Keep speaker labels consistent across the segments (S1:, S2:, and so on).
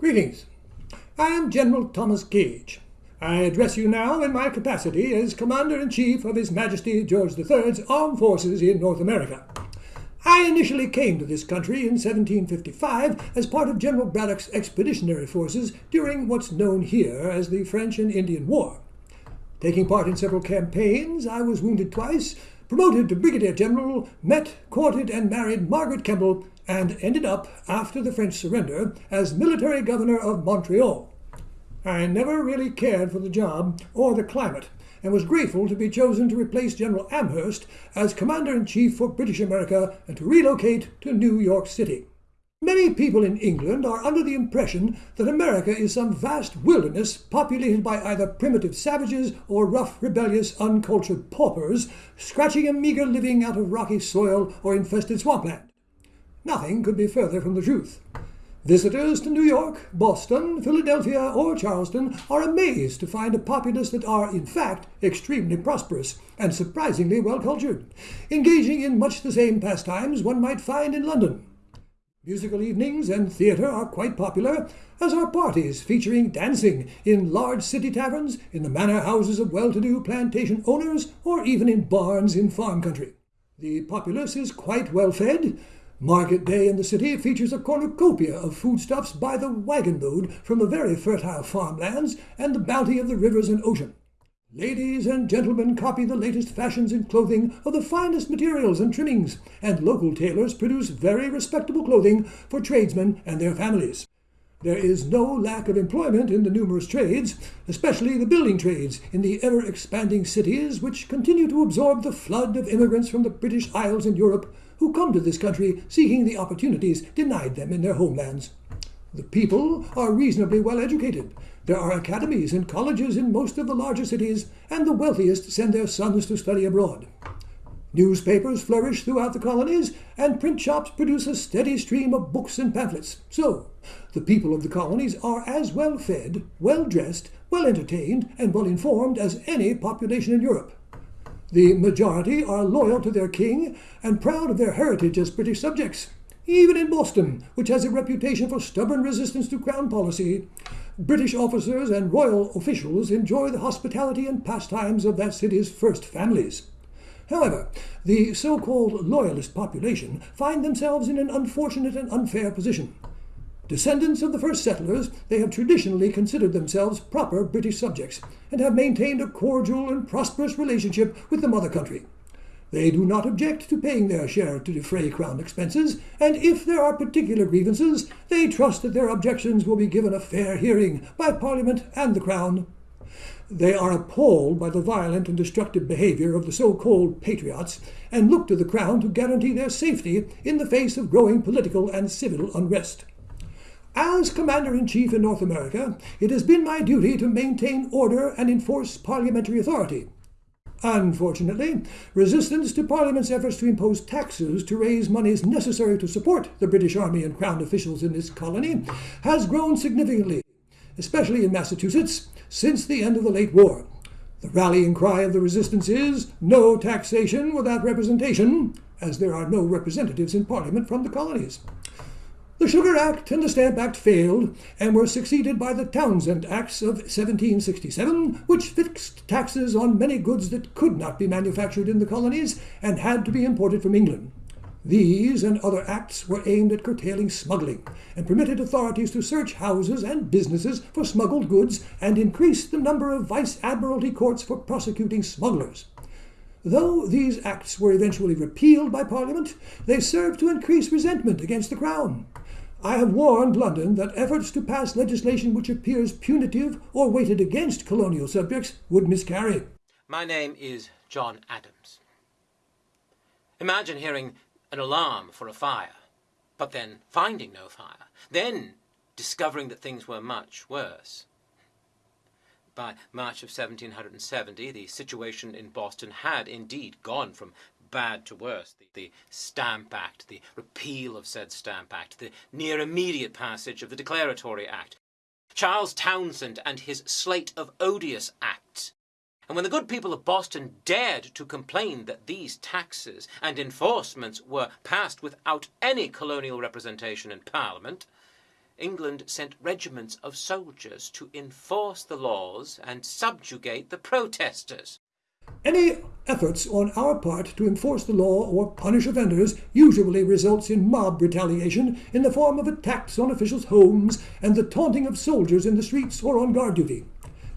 S1: Greetings. I am General Thomas Gage. I address you now in my capacity as Commander in Chief of His Majesty George III's Armed Forces in North America. I initially came to this country in 1755 as part of General Braddock's expeditionary forces during what's known here as the French and Indian War. Taking part in several campaigns, I was wounded twice, promoted to brigadier general, met, courted, and married Margaret Kemble, and ended up, after the French surrender, as military governor of Montreal. I never really cared for the job or the climate, and was grateful to be chosen to replace General Amherst as Commander in Chief for British America and to relocate to New York City. Many people in England are under the impression that America is some vast wilderness populated by either primitive savages or rough, rebellious, uncultured paupers, scratching a meager living out of rocky soil or infested swampland. Nothing could be further from the truth. Visitors to New York, Boston, Philadelphia, or Charleston are amazed to find a populace that are, in fact, extremely prosperous and surprisingly well cultured, engaging in much the same pastimes one might find in London. Musical evenings and theatre are quite popular, as are parties featuring dancing in large city taverns, in the manor houses of well to do plantation owners, or even in barns in farm country. The populace is quite well fed. Market day in the city features a cornucopia of foodstuffs by the wagon load from the very fertile farmlands and the bounty of the rivers and ocean. Ladies and gentlemen copy the latest fashions in clothing of the finest materials and trimmings, and local tailors produce very respectable clothing for tradesmen and their families. There is no lack of employment in the numerous trades, especially the building trades in the ever expanding cities which continue to absorb the flood of immigrants from the British Isles and Europe who come to this country seeking the opportunities denied them in their homelands. The people are reasonably well educated. There are academies and colleges in most of the larger cities, and the wealthiest send their sons to study abroad. Newspapers flourish throughout the colonies, and print shops produce a steady stream of books and pamphlets. So, the people of the colonies are as well fed, well dressed, well entertained, and well informed as any population in Europe. The majority are loyal to their king and proud of their heritage as British subjects. Even in Boston, which has a reputation for stubborn resistance to Crown policy, British officers and royal officials enjoy the hospitality and pastimes of that city's first families. However, the so called loyalist population find themselves in an unfortunate and unfair position. Descendants of the first settlers, they have traditionally considered themselves proper British subjects and have maintained a cordial and prosperous relationship with the mother country. They do not object to paying their share to defray Crown expenses, and if there are particular grievances, they trust that their objections will be given a fair hearing by Parliament and the Crown. They are appalled by the violent and destructive behavior of the so called patriots, and look to the Crown to guarantee their safety in the face of growing political and civil unrest. As Commander in Chief in North America, it has been my duty to maintain order and enforce parliamentary authority. Unfortunately, resistance to Parliament's efforts to impose taxes to raise monies necessary to support the British Army and Crown officials in this colony has grown significantly, especially in Massachusetts, since the end of the late war. The rallying cry of the resistance is no taxation without representation, as there are no representatives in Parliament from the colonies. The Sugar Act and the Stamp Act failed and were succeeded by the Townshend Acts of 1767, which fixed taxes on many goods that could not be manufactured in the colonies and had to be imported from England. These and other acts were aimed at curtailing smuggling and permitted authorities to search houses and businesses for smuggled goods and increased the number of vice admiralty courts for prosecuting smugglers. Though these acts were eventually repealed by Parliament, they served to increase resentment against the Crown. I have warned London that efforts to pass legislation which appears punitive or weighted against colonial subjects would miscarry.
S2: My name is John Adams. Imagine hearing an alarm for a fire, but then finding no fire, then discovering that things were much worse. By March of 1770, the situation in Boston had indeed gone from bad to worse. The, the, Stamp Act, the repeal of said Stamp Act, the near immediate passage of the Declaratory Act, Charles Townshend and his slate of odious acts. And when the good people of Boston dared to complain that these taxes and enforcements were passed without any colonial representation in Parliament, England sent regiments of soldiers to enforce the laws and subjugate the protesters.
S1: Any efforts on our part to enforce the law or punish offenders usually results in mob retaliation in the form of attacks on officials' homes and the taunting of soldiers in the streets or on guard duty.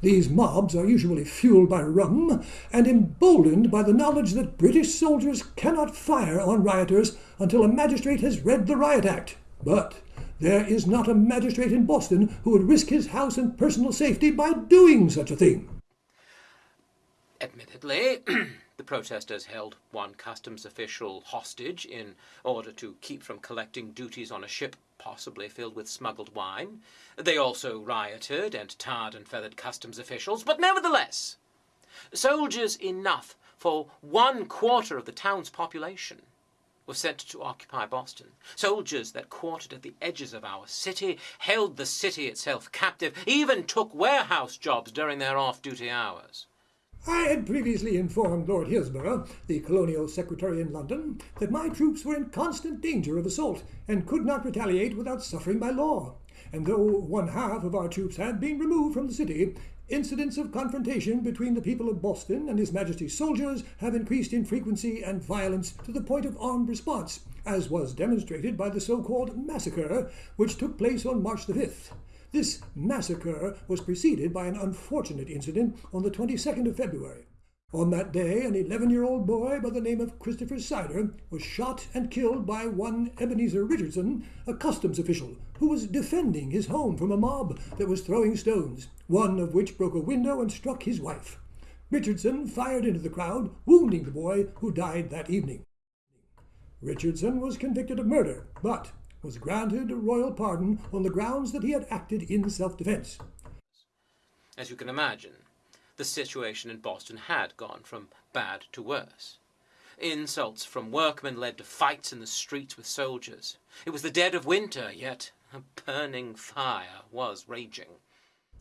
S1: These mobs are usually fueled by rum and emboldened by the knowledge that British soldiers cannot fire on rioters until a magistrate has read the Riot Act. But there is not a magistrate in Boston who would risk his house and personal safety by doing such a thing.
S2: Admittedly, the protesters held one customs official hostage in order to keep from collecting duties on a ship possibly filled with smuggled wine. They also rioted and tarred and feathered customs officials, but nevertheless, soldiers enough for one quarter of the town's population were sent to occupy Boston. Soldiers that quartered at the edges of our city, held the city itself captive, even took warehouse jobs during their off-duty hours.
S1: I had previously informed Lord Hillsborough, the Colonial Secretary in London, that my troops were in constant danger of assault and could not retaliate without suffering by law. And though one half of our troops had been removed from the city, incidents of confrontation between the people of Boston and His Majesty's soldiers have increased in frequency and violence to the point of armed response, as was demonstrated by the so-called massacre which took place on March the 5th. This massacre was preceded by an unfortunate incident on the 22nd of February. On that day, an 11 year old boy by the name of Christopher Seider was shot and killed by one Ebenezer Richardson, a customs official, who was defending his home from a mob that was throwing stones, one of which broke a window and struck his wife. Richardson fired into the crowd, wounding the boy, who died that evening. Richardson was convicted of murder, but was granted a royal pardon on the grounds that he had acted in self-defense.
S2: As you can imagine, the situation in Boston had gone from bad to worse. Insults from workmen led to fights in the streets with soldiers. It was the dead of winter, yet a burning fire was raging.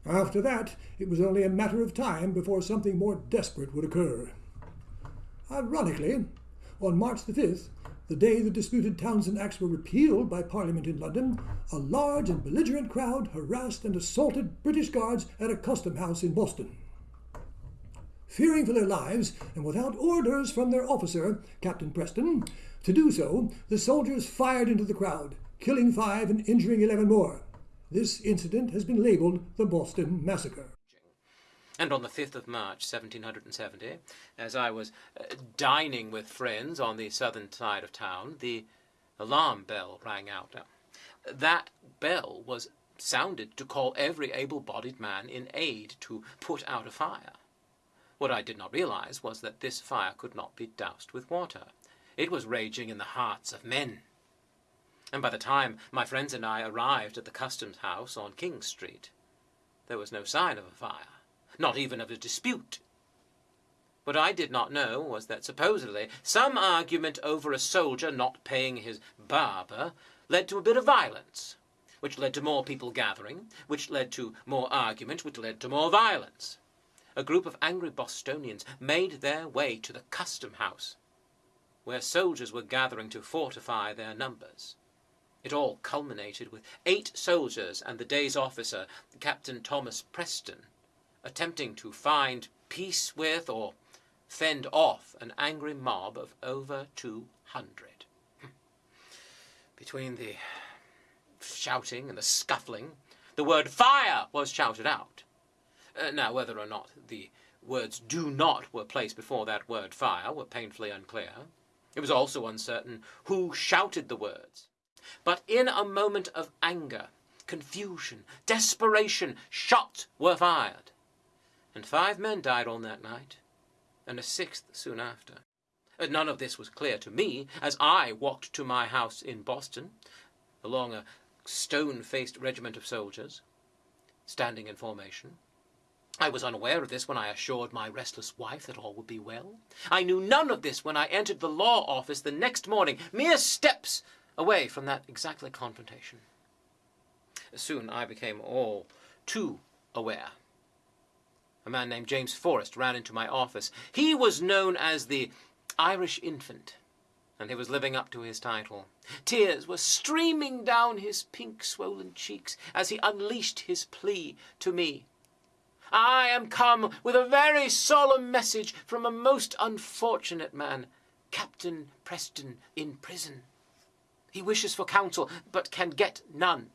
S1: After that, it was only a matter of time before something more desperate would occur. Ironically, on March the 5th, the day the disputed Townshend Acts were repealed by Parliament in London, a large and belligerent crowd harassed and assaulted British guards at a custom house in Boston. Fearing for their lives, and without orders from their officer, Captain Preston, to do so, the soldiers fired into the crowd, killing five and injuring eleven more. This incident has been labeled the Boston Massacre.
S2: And on the 5th of March 1770, as I was uh, dining with friends on the southern side of town, the alarm bell rang out. That bell was sounded to call every able-bodied man in aid to put out a fire. What I did not realize was that this fire could not be doused with water. It was raging in the hearts of men. And by the time my friends and I arrived at the customs house on King Street, there was no sign of a fire not even of a dispute. What I did not know was that supposedly some argument over a soldier not paying his barber led to a bit of violence, which led to more people gathering, which led to more argument, which led to more violence. A group of angry Bostonians made their way to the custom house, where soldiers were gathering to fortify their numbers. It all culminated with eight soldiers and the day's officer, Captain Thomas Preston, attempting to find peace with or fend off an angry mob of over 200. Between the shouting and the scuffling, the word fire was shouted out. Uh, now, whether or not the words do not were placed before that word fire were painfully unclear. It was also uncertain who shouted the words. But in a moment of anger, confusion, desperation, shots were fired and five men died on that night, and a sixth soon after. Uh, none of this was clear to me as I walked to my house in Boston, along a stone-faced regiment of soldiers, standing in formation. I was unaware of this when I assured my restless wife that all would be well. I knew none of this when I entered the law office the next morning, mere steps away from that exactly confrontation. Soon I became all too aware a man named James Forrest ran into my office. He was known as the Irish Infant. and he was living up to his title. Tears were streaming down his pink swollen cheeks as he unleashed his plea to me. I am come with a very solemn message from a most unfortunate man, Captain Preston in prison. He wishes for counsel, but can get none.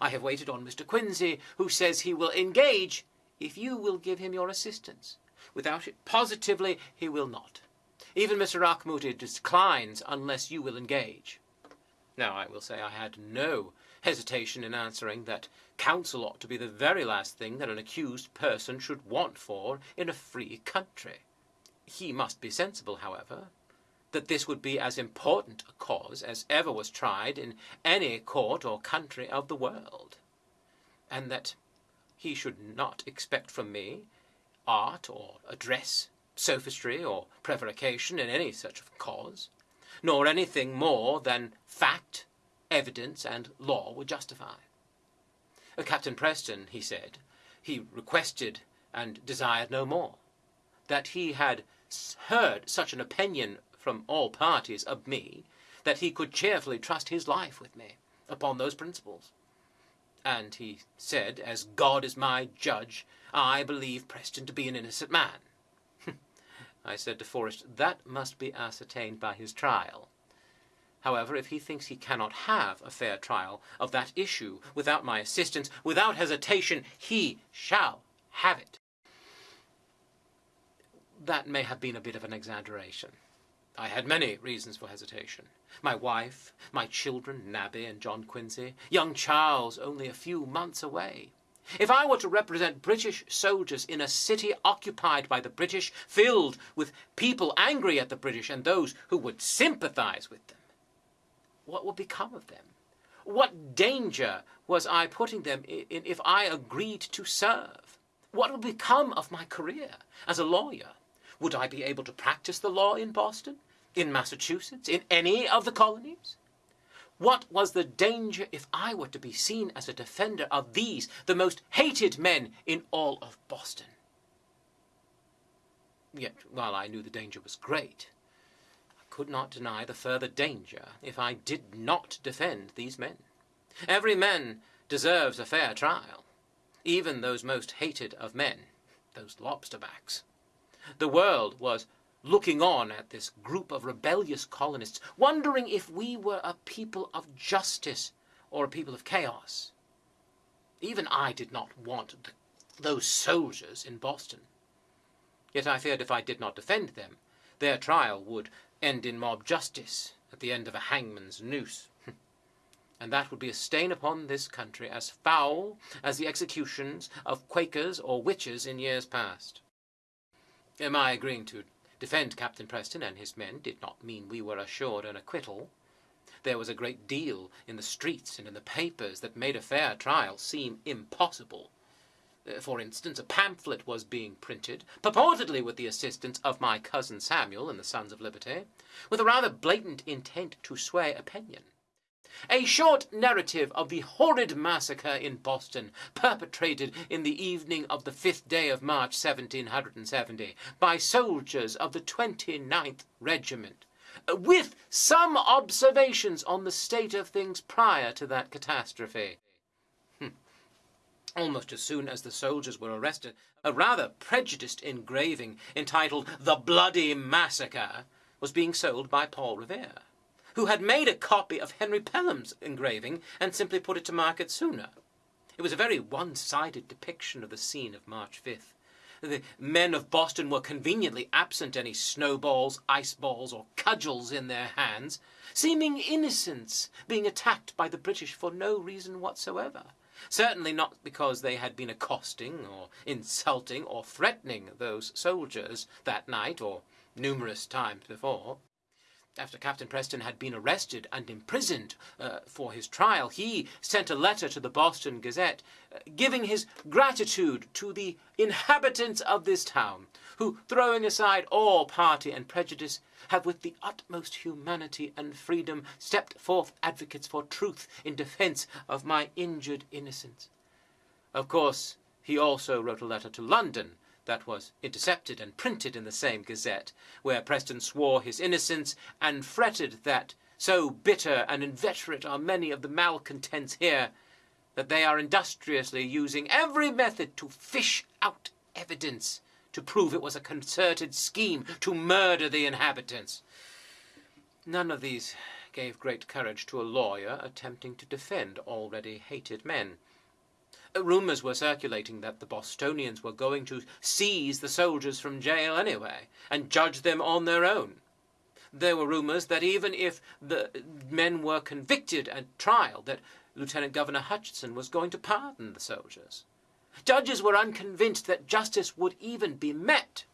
S2: I have waited on Mr. Quincy, who says he will engage if you will give him your assistance. Without it, positively, he will not. Even Mr. Auchmuty declines unless you will engage. Now, I will say I had no hesitation in answering that counsel ought to be the very last thing that an accused person should want for in a free country. He must be sensible, however, that this would be as important a cause as ever was tried in any court or country of the world, and that he should not expect from me art or address sophistry or prevarication in any such cause, nor anything more than fact, evidence, and law would justify. Uh, Captain Preston, he said, he requested and desired no more, that he had heard such an opinion from all parties of me, that he could cheerfully trust his life with me upon those principles. And he said, as God is my judge, I believe Preston to be an innocent man. I said to Forrest, that must be ascertained by his trial. However, if he thinks he cannot have a fair trial of that issue without my assistance, without hesitation, he shall have it. That may have been a bit of an exaggeration. I had many reasons for hesitation. My wife, my children, Nabby and John Quincy, young Charles only a few months away, if I were to represent British soldiers in a city occupied by the British, filled with people angry at the British and those who would sympathize with them, what would become of them? What danger was I putting them in if I agreed to serve? What would become of my career as a lawyer? Would I be able to practice the law in Boston, in Massachusetts, in any of the colonies? What was the danger if I were to be seen as a defender of these, the most hated men in all of Boston? Yet, while I knew the danger was great, I could not deny the further danger if I did not defend these men. Every man deserves a fair trial, even those most hated of men, those lobsterbacks. The world was looking on at this group of rebellious colonists, wondering if we were a people of justice or a people of chaos. Even I did not want the, those soldiers in Boston. Yet I feared if I did not defend them, their trial would end in mob justice at the end of a hangman's noose. and that would be a stain upon this country as foul as the executions of Quakers or witches in years past. Am I agreeing to defend Captain Preston and his men did not mean we were assured an acquittal. There was a great deal in the streets and in the papers that made a fair trial seem impossible. Uh, for instance, a pamphlet was being printed, purportedly with the assistance of my cousin Samuel and the Sons of Liberty, with a rather blatant intent to sway opinion. A short narrative of the horrid massacre in Boston, perpetrated in the evening of the fifth day of March, 1770, by soldiers of the 29th Regiment, with some observations on the state of things prior to that catastrophe. Hmm. Almost as soon as the soldiers were arrested, a rather prejudiced engraving entitled The Bloody Massacre was being sold by Paul Revere who had made a copy of Henry Pelham's engraving and simply put it to market sooner. It was a very one-sided depiction of the scene of March 5th. The men of Boston were conveniently absent any snowballs, ice balls, or cudgels in their hands, seeming innocents being attacked by the British for no reason whatsoever. Certainly not because they had been accosting or insulting or threatening those soldiers that night or numerous times before after Captain Preston had been arrested and imprisoned uh, for his trial, he sent a letter to the Boston Gazette uh, giving his gratitude to the inhabitants of this town, who, throwing aside all party and prejudice, have with the utmost humanity and freedom stepped forth advocates for truth in defense of my injured innocence. Of course, he also wrote a letter to London, that was intercepted and printed in the same Gazette, where Preston swore his innocence and fretted that so bitter and inveterate are many of the malcontents here that they are industriously using every method to fish out evidence to prove it was a concerted scheme to murder the inhabitants. None of these gave great courage to a lawyer attempting to defend already hated men. Uh, rumours were circulating that the Bostonians were going to seize the soldiers from jail anyway, and judge them on their own. There were rumours that even if the men were convicted at trial, that Lieutenant Governor Hutchinson was going to pardon the soldiers. Judges were unconvinced that justice would even be met.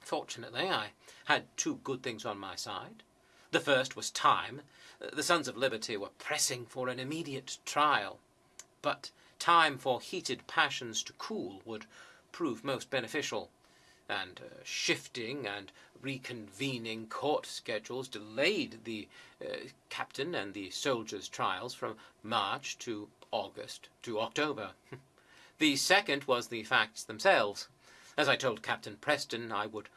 S2: Fortunately, I had two good things on my side. The first was time. The Sons of Liberty were pressing for an immediate trial. But time for heated passions to cool would prove most beneficial, and uh, shifting and reconvening court schedules delayed the uh, captain and the soldiers' trials from March to August to October. the second was the facts themselves. As I told Captain Preston, I would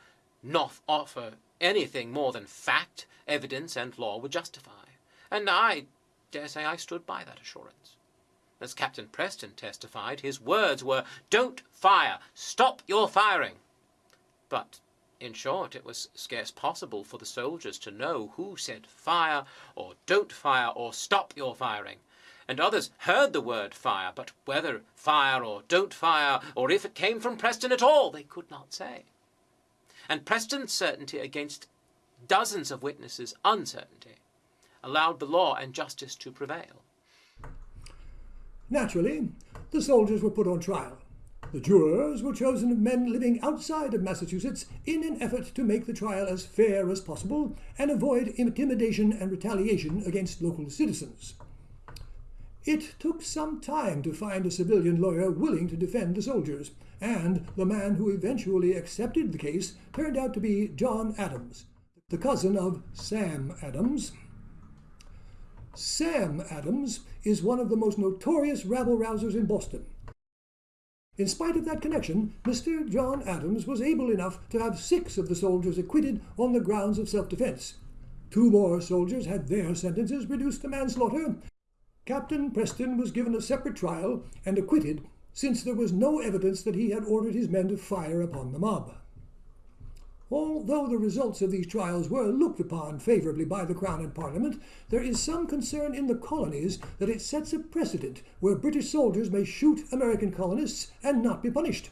S2: not offer anything more than fact, evidence, and law would justify. And I dare say I stood by that assurance. As Captain Preston testified, his words were, Don't fire! Stop your firing! But, in short, it was scarce possible for the soldiers to know who said fire, or don't fire, or stop your firing. And others heard the word fire, but whether fire or don't fire, or if it came from Preston at all, they could not say and Preston's certainty against dozens of witnesses' uncertainty allowed the law and justice to prevail.
S1: Naturally, the soldiers were put on trial. The jurors were chosen of men living outside of Massachusetts in an effort to make the trial as fair as possible and avoid intimidation and retaliation against local citizens. It took some time to find a civilian lawyer willing to defend the soldiers, and the man who eventually accepted the case turned out to be John Adams, the cousin of Sam Adams. Sam Adams is one of the most notorious rabble rousers in Boston. In spite of that connection, Mr. John Adams was able enough to have six of the soldiers acquitted on the grounds of self-defense. Two more soldiers had their sentences reduced to manslaughter, Captain Preston was given a separate trial and acquitted since there was no evidence that he had ordered his men to fire upon the mob. Although the results of these trials were looked upon favourably by the Crown and Parliament, there is some concern in the colonies that it sets a precedent where British soldiers may shoot American colonists and not be punished.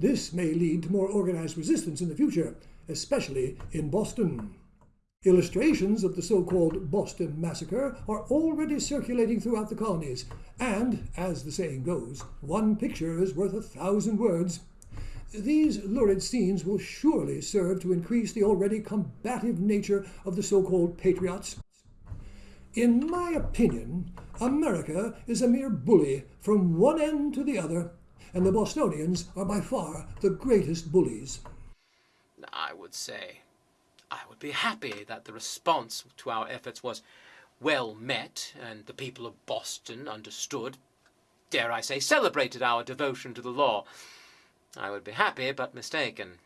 S1: This may lead to more organised resistance in the future, especially in Boston. Illustrations of the so-called Boston Massacre are already circulating throughout the colonies, and, as the saying goes, one picture is worth a thousand words. These lurid scenes will surely serve to increase the already combative nature of the so-called patriots. In my opinion, America is a mere bully from one end to the other, and the Bostonians are by far the greatest bullies.
S2: I would say I would be happy that the response to our efforts was well met and the people of Boston understood, dare I say, celebrated our devotion to the law. I would be happy, but mistaken.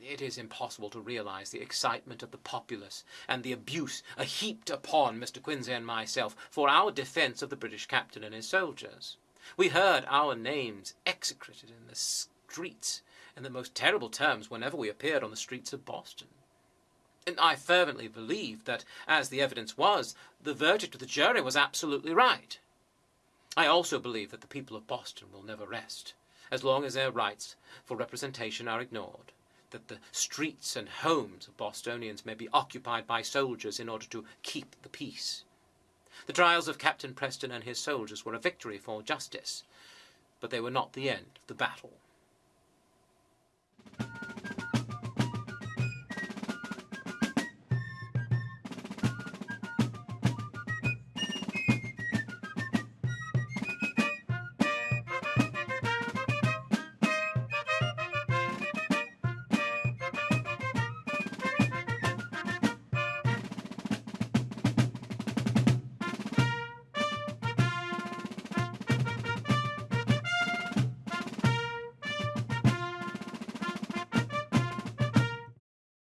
S2: It is impossible to realize the excitement of the populace and the abuse heaped upon Mr. Quincy and myself for our defense of the British captain and his soldiers. We heard our names execrated in the streets in the most terrible terms whenever we appeared on the streets of Boston. And I fervently believe that, as the evidence was, the verdict of the jury was absolutely right. I also believe that the people of Boston will never rest, as long as their rights for representation are ignored, that the streets and homes of Bostonians may be occupied by soldiers in order to keep the peace. The trials of Captain Preston and his soldiers were a victory for justice, but they were not the end of the battle.